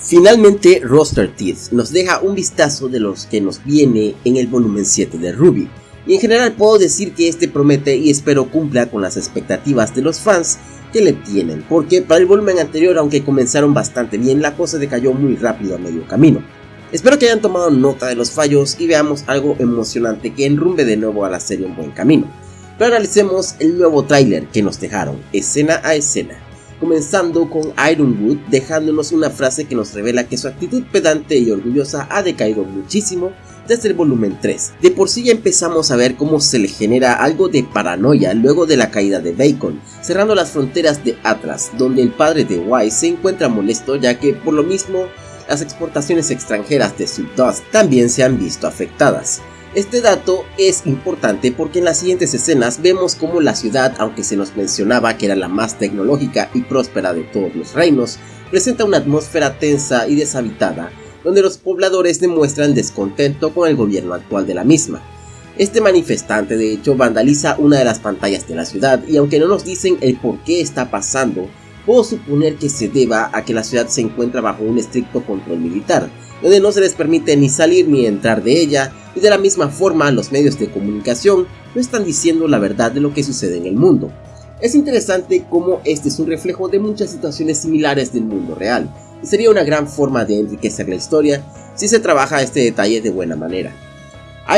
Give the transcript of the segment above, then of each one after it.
Finalmente, Roster Teeth nos deja un vistazo de los que nos viene en el volumen 7 de Ruby, y en general puedo decir que este promete y espero cumpla con las expectativas de los fans que le tienen, porque para el volumen anterior, aunque comenzaron bastante bien, la cosa decayó muy rápido a medio camino. Espero que hayan tomado nota de los fallos y veamos algo emocionante que enrumbe de nuevo a la serie en buen camino. Pero analicemos el nuevo tráiler que nos dejaron, escena a escena comenzando con Ironwood dejándonos una frase que nos revela que su actitud pedante y orgullosa ha decaído muchísimo desde el volumen 3. De por sí ya empezamos a ver cómo se le genera algo de paranoia luego de la caída de Bacon, cerrando las fronteras de Atlas, donde el padre de Wise se encuentra molesto ya que por lo mismo las exportaciones extranjeras de Dust también se han visto afectadas. Este dato es importante porque en las siguientes escenas vemos como la ciudad, aunque se nos mencionaba que era la más tecnológica y próspera de todos los reinos, presenta una atmósfera tensa y deshabitada, donde los pobladores demuestran descontento con el gobierno actual de la misma. Este manifestante de hecho vandaliza una de las pantallas de la ciudad y aunque no nos dicen el por qué está pasando, puedo suponer que se deba a que la ciudad se encuentra bajo un estricto control militar, donde no se les permite ni salir ni entrar de ella, y de la misma forma los medios de comunicación no están diciendo la verdad de lo que sucede en el mundo. Es interesante cómo este es un reflejo de muchas situaciones similares del mundo real, y sería una gran forma de enriquecer la historia si se trabaja este detalle de buena manera.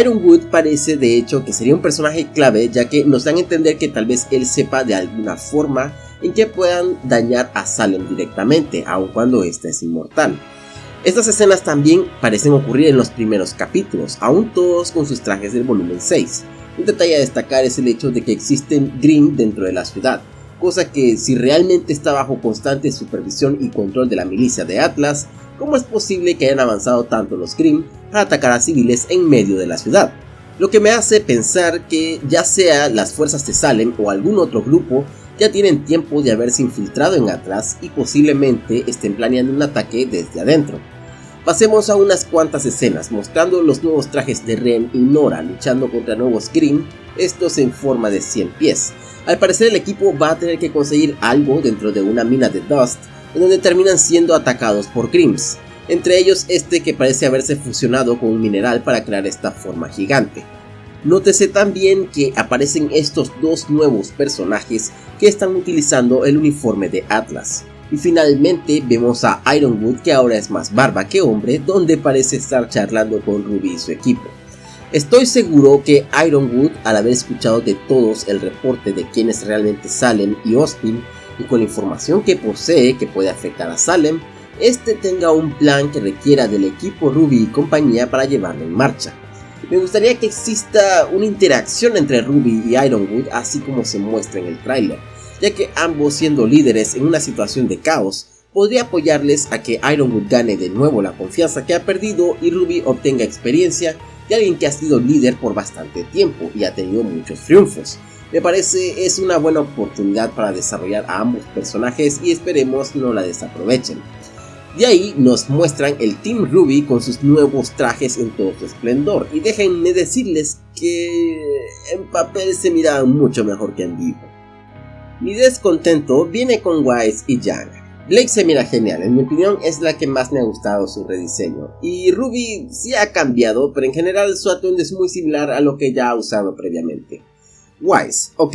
Ironwood parece de hecho que sería un personaje clave ya que nos dan a entender que tal vez él sepa de alguna forma en que puedan dañar a Salem directamente, aun cuando éste es inmortal. Estas escenas también parecen ocurrir en los primeros capítulos, aún todos con sus trajes del volumen 6. Un detalle a destacar es el hecho de que existen Grimm dentro de la ciudad, cosa que si realmente está bajo constante supervisión y control de la milicia de Atlas, ¿cómo es posible que hayan avanzado tanto los Grimm para atacar a civiles en medio de la ciudad? Lo que me hace pensar que ya sea las fuerzas de Salem o algún otro grupo ya tienen tiempo de haberse infiltrado en Atlas y posiblemente estén planeando un ataque desde adentro. Pasemos a unas cuantas escenas mostrando los nuevos trajes de Ren y Nora luchando contra nuevos Grimm, estos en forma de 100 pies. Al parecer el equipo va a tener que conseguir algo dentro de una mina de Dust, en donde terminan siendo atacados por Grimms, entre ellos este que parece haberse fusionado con un mineral para crear esta forma gigante. Nótese también que aparecen estos dos nuevos personajes que están utilizando el uniforme de Atlas. Y finalmente vemos a Ironwood que ahora es más barba que hombre donde parece estar charlando con Ruby y su equipo. Estoy seguro que Ironwood al haber escuchado de todos el reporte de quienes realmente Salem y Austin y con la información que posee que puede afectar a Salem, este tenga un plan que requiera del equipo Ruby y compañía para llevarlo en marcha. Me gustaría que exista una interacción entre Ruby y Ironwood así como se muestra en el tráiler, ya que ambos siendo líderes en una situación de caos, podría apoyarles a que Ironwood gane de nuevo la confianza que ha perdido y Ruby obtenga experiencia de alguien que ha sido líder por bastante tiempo y ha tenido muchos triunfos. Me parece es una buena oportunidad para desarrollar a ambos personajes y esperemos no la desaprovechen. De ahí nos muestran el Team Ruby con sus nuevos trajes en todo su esplendor y déjenme decirles que en papel se miran mucho mejor que en vivo. Mi descontento viene con Wise y Yang. Blake se mira genial, en mi opinión es la que más me ha gustado su rediseño. Y Ruby sí ha cambiado, pero en general su atuendo es muy similar a lo que ya ha usado previamente. Wise, ok,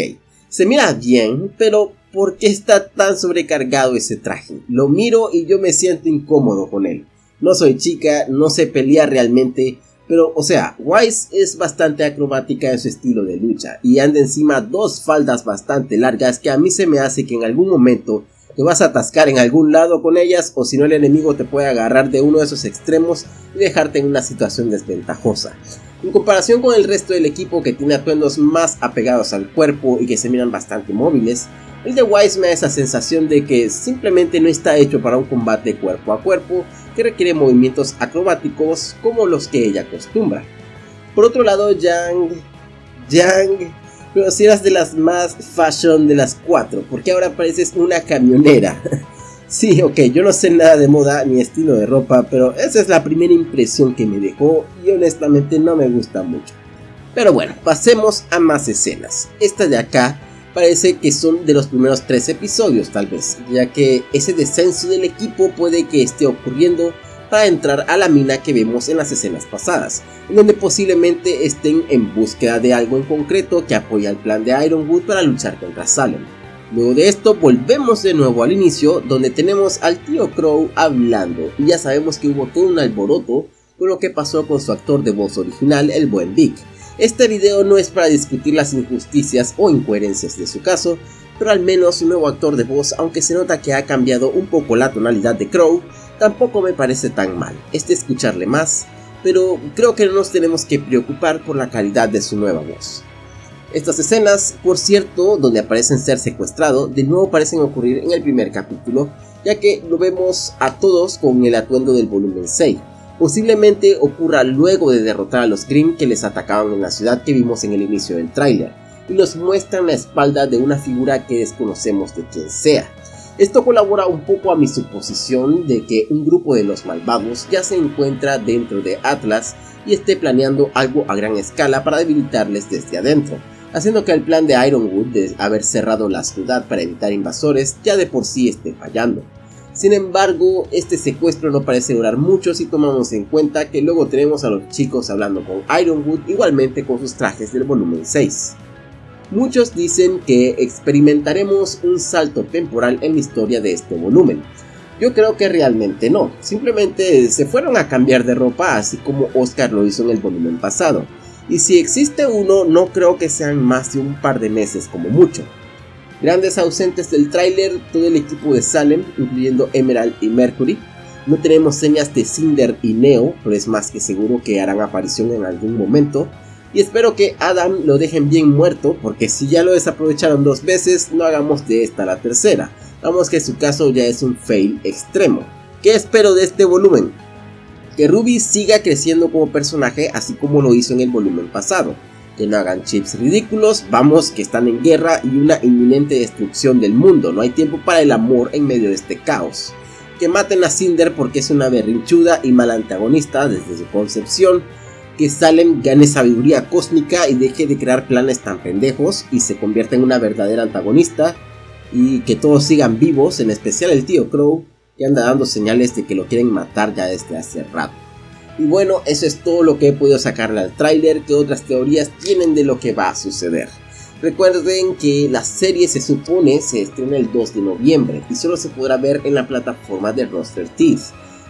se mira bien, pero ¿por qué está tan sobrecargado ese traje? Lo miro y yo me siento incómodo con él. No soy chica, no sé pelear realmente, pero o sea, Wise es bastante acrobática en su estilo de lucha y anda encima dos faldas bastante largas que a mí se me hace que en algún momento te vas a atascar en algún lado con ellas o si no el enemigo te puede agarrar de uno de esos extremos y dejarte en una situación desventajosa. En comparación con el resto del equipo que tiene atuendos más apegados al cuerpo y que se miran bastante móviles, el de Wise me da esa sensación de que simplemente no está hecho para un combate cuerpo a cuerpo que requiere movimientos acrobáticos como los que ella acostumbra. Por otro lado, Yang... Yang... Pero si eras de las más fashion de las cuatro, porque ahora pareces una camionera. sí, ok, yo no sé nada de moda ni estilo de ropa, pero esa es la primera impresión que me dejó y honestamente no me gusta mucho. Pero bueno, pasemos a más escenas. Esta de acá parece que son de los primeros tres episodios tal vez, ya que ese descenso del equipo puede que esté ocurriendo para entrar a la mina que vemos en las escenas pasadas, en donde posiblemente estén en búsqueda de algo en concreto que apoya el plan de Ironwood para luchar contra Salem. Luego de esto volvemos de nuevo al inicio donde tenemos al tío Crow hablando y ya sabemos que hubo todo un alboroto con lo que pasó con su actor de voz original, el buen Vic. Este video no es para discutir las injusticias o incoherencias de su caso, pero al menos su nuevo actor de voz, aunque se nota que ha cambiado un poco la tonalidad de Crow, tampoco me parece tan mal, es escucharle más, pero creo que no nos tenemos que preocupar por la calidad de su nueva voz. Estas escenas, por cierto, donde aparecen ser secuestrado, de nuevo parecen ocurrir en el primer capítulo, ya que lo vemos a todos con el atuendo del volumen 6. Posiblemente ocurra luego de derrotar a los Grimm que les atacaban en la ciudad que vimos en el inicio del tráiler, y nos muestran la espalda de una figura que desconocemos de quién sea. Esto colabora un poco a mi suposición de que un grupo de los malvados ya se encuentra dentro de Atlas y esté planeando algo a gran escala para debilitarles desde adentro, haciendo que el plan de Ironwood de haber cerrado la ciudad para evitar invasores ya de por sí esté fallando. Sin embargo, este secuestro no parece durar mucho si tomamos en cuenta que luego tenemos a los chicos hablando con Ironwood igualmente con sus trajes del volumen 6. Muchos dicen que experimentaremos un salto temporal en la historia de este volumen. Yo creo que realmente no, simplemente se fueron a cambiar de ropa así como Oscar lo hizo en el volumen pasado. Y si existe uno, no creo que sean más de un par de meses como mucho. Grandes ausentes del tráiler, todo el equipo de Salem, incluyendo Emerald y Mercury. No tenemos señas de Cinder y Neo, pero es más que seguro que harán aparición en algún momento y espero que Adam lo dejen bien muerto porque si ya lo desaprovecharon dos veces no hagamos de esta la tercera. Vamos que su caso ya es un fail extremo. ¿Qué espero de este volumen? Que Ruby siga creciendo como personaje así como lo hizo en el volumen pasado. Que no hagan chips ridículos, vamos que están en guerra y una inminente destrucción del mundo, no hay tiempo para el amor en medio de este caos. Que maten a Cinder porque es una berrinchuda y mal antagonista desde su concepción, que Salem gane sabiduría cósmica y deje de crear planes tan pendejos y se convierta en una verdadera antagonista y que todos sigan vivos, en especial el tío Crow, que anda dando señales de que lo quieren matar ya desde hace rato. Y bueno, eso es todo lo que he podido sacarle al tráiler, que otras teorías tienen de lo que va a suceder. Recuerden que la serie se supone se estrena el 2 de noviembre y solo se podrá ver en la plataforma de Roster Teeth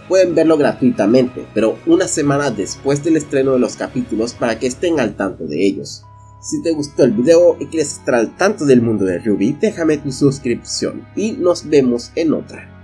pueden verlo gratuitamente, pero una semana después del estreno de los capítulos para que estén al tanto de ellos. Si te gustó el video y quieres estar al tanto del mundo de Ruby, déjame tu suscripción y nos vemos en otra.